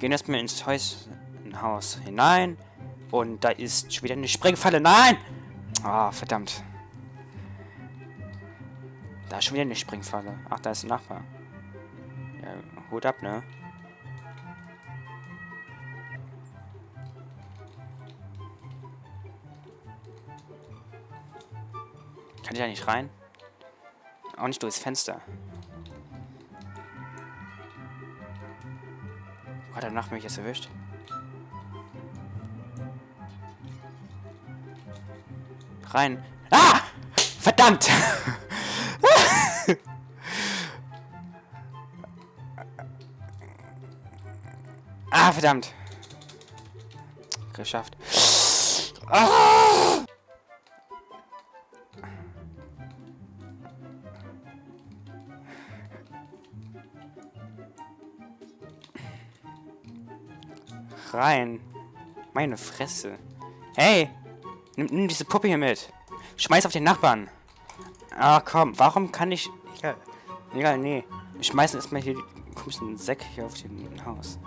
gehen erstmal ins Haus hinein. Und da ist schon wieder eine Sprengfalle. Nein! Ah, oh, verdammt. Da ist schon wieder eine Springfalle. Ach, da ist ein Nachbar. Ja, Hut ab, ne? Kann ich da nicht rein? Auch nicht durchs Fenster. Hat er nach mich jetzt erwischt? Rein. Ah! Verdammt! ah, verdammt. Geschafft. Ah! Rein. Meine Fresse. Hey! Nimm, nimm diese Puppe hier mit. Schmeiß auf den Nachbarn. Ah, komm. Warum kann ich... Egal. Egal, nee. Ich schmeiß erstmal hier die komischen Säcke hier auf den Haus.